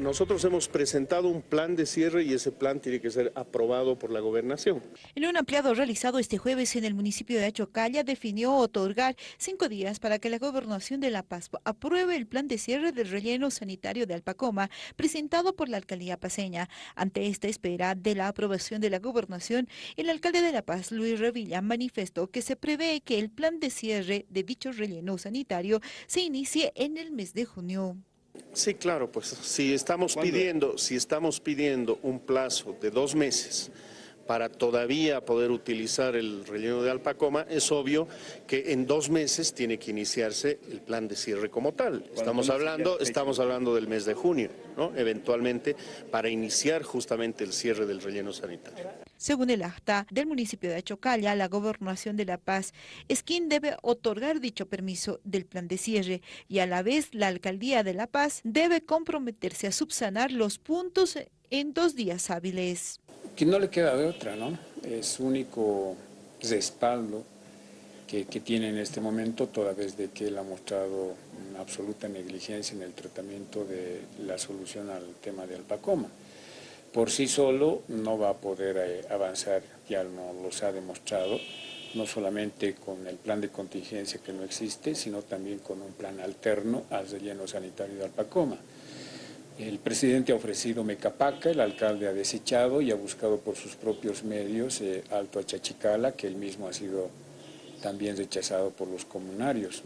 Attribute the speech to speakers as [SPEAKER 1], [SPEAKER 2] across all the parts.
[SPEAKER 1] Nosotros hemos presentado un plan de cierre y ese plan tiene que ser aprobado por la gobernación.
[SPEAKER 2] En un ampliado realizado este jueves en el municipio de Achocalla definió otorgar cinco días para que la gobernación de La Paz apruebe el plan de cierre del relleno sanitario de Alpacoma presentado por la alcaldía paseña. Ante esta espera de la aprobación de la gobernación, el alcalde de La Paz, Luis Revilla, manifestó que se prevé que el plan de cierre de dicho relleno sanitario se inicie en el mes de junio.
[SPEAKER 1] Sí, claro, pues si estamos pidiendo, si estamos pidiendo un plazo de dos meses para todavía poder utilizar el relleno de Alpacoma, es obvio que en dos meses tiene que iniciarse el plan de cierre como tal. Estamos hablando, estamos hablando del mes de junio, ¿no? eventualmente, para iniciar justamente el cierre del relleno sanitario.
[SPEAKER 2] Según el acta del municipio de Achocalla, la Gobernación de La Paz es quien debe otorgar dicho permiso del plan de cierre y a la vez la Alcaldía de La Paz debe comprometerse a subsanar los puntos en dos días hábiles
[SPEAKER 3] que no le queda de otra, ¿no? Es único respaldo que, tiene en este momento, toda vez de que él ha mostrado una absoluta negligencia en el tratamiento de la solución al tema de Alpacoma. Por sí solo no va a poder eh, avanzar, ya no los ha demostrado, no solamente con el plan de contingencia que no existe, sino también con un plan alterno al relleno sanitario de Alpacoma. El presidente ha ofrecido Mecapaca, el alcalde ha desechado y ha buscado por sus propios medios eh, Alto Achachicala, que él mismo ha sido también rechazado por los comunarios.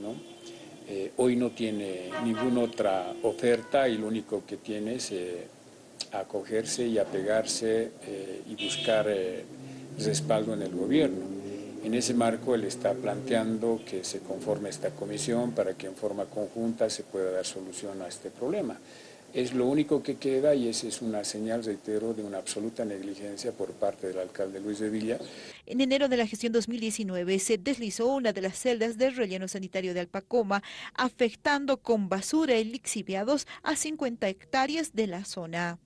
[SPEAKER 3] Eh, hoy no tiene ninguna otra oferta y lo único que tiene es eh, acogerse y apegarse y buscar respaldo en el gobierno. En ese marco él está planteando que se conforme esta comisión para que en forma conjunta se pueda dar solución a este problema es lo único que queda y esa es una señal, reitero, de una absoluta negligencia por parte del alcalde Luis de Villa.
[SPEAKER 2] En enero de la gestión 2019 se deslizó una de las celdas del relleno sanitario de Alpacoma, afectando con basura y lixiviados a 50 hectáreas de la zona.